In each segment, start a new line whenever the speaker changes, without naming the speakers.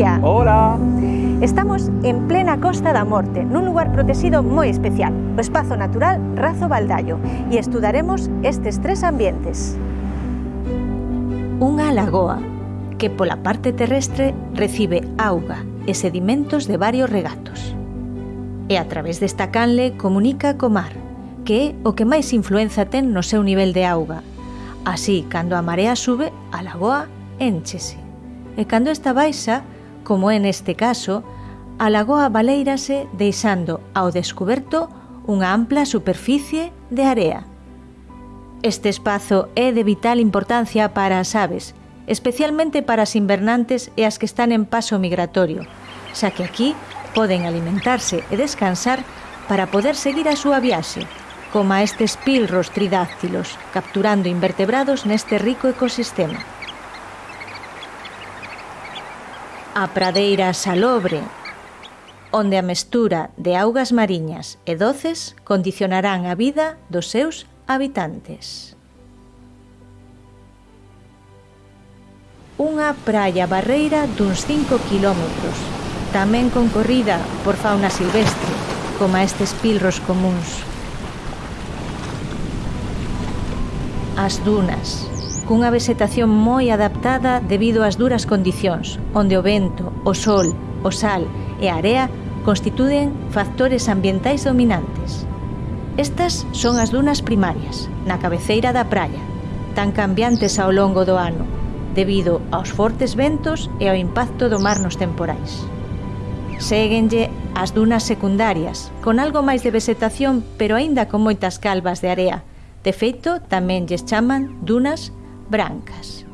Patricia.
Hola.
Estamos en plena Costa da Morte, nun lugar protegido moi especial, o espazo natural Razo Baldallo, e estudaremos estes tres ambientes. Unha lagoa, que pola parte terrestre recibe auga e sedimentos de varios regatos. E a través desta canle comunica co mar, que é o que máis influenza ten no seu nivel de auga. Así, cando a marea sube, a lagoa enchese. E cando esta baixa, como é neste caso, a lagoa baleirase deixando ao descuberto unha ampla superficie de area. Este espazo é de vital importancia para as aves, especialmente para as invernantes e as que están en paso migratorio, xa que aquí poden alimentarse e descansar para poder seguir a súa viaxe, como a estes pilros tridáctilos, capturando invertebrados neste rico ecosistema. a pradeira salobre, onde a mestura de augas mariñas e doces condicionarán a vida dos seus habitantes. Unha praia barreira duns 5 km, tamén concorrida por fauna silvestre, como estes pilros comuns. As dunas, cunha vegetación moi adaptada debido ás duras condicións, onde o vento, o sol, o sal e a area constituen factores ambientais dominantes. Estas son as dunas primarias, na cabeceira da praia, tan cambiantes ao longo do ano, debido aos fortes ventos e ao impacto do mar nos temporais. Séguenlle as dunas secundarias, con algo máis de vegetación, pero aínda con moitas calvas de area. De feito, tamén lles chaman dunas brancas.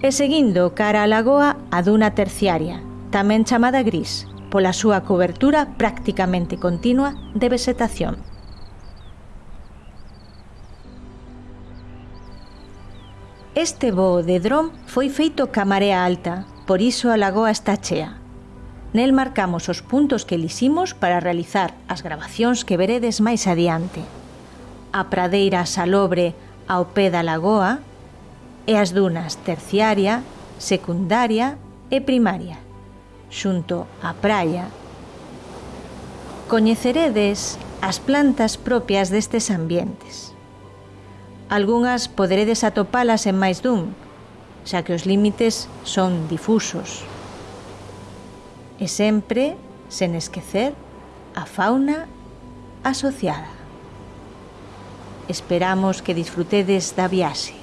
E seguindo cara a lagoa a duna terciaria, tamén chamada gris, pola súa cobertura prácticamente continua de vegetación. Este voo de dron foi feito ca marea alta, por iso a lagoa está chea. Nel marcamos os puntos que liximos para realizar as grabacións que veredes máis adiante. A pradeira salobre, ao pé da lagoa e as dunas terciaria, secundaria e primaria, xunto á praia. Coñeceredes as plantas propias destes ambientes. Algúnas poderedes atopalas en máis dun, xa que os límites son difusos. E sempre sen esquecer a fauna asociada. Esperamos que disfrutedes da viaxe.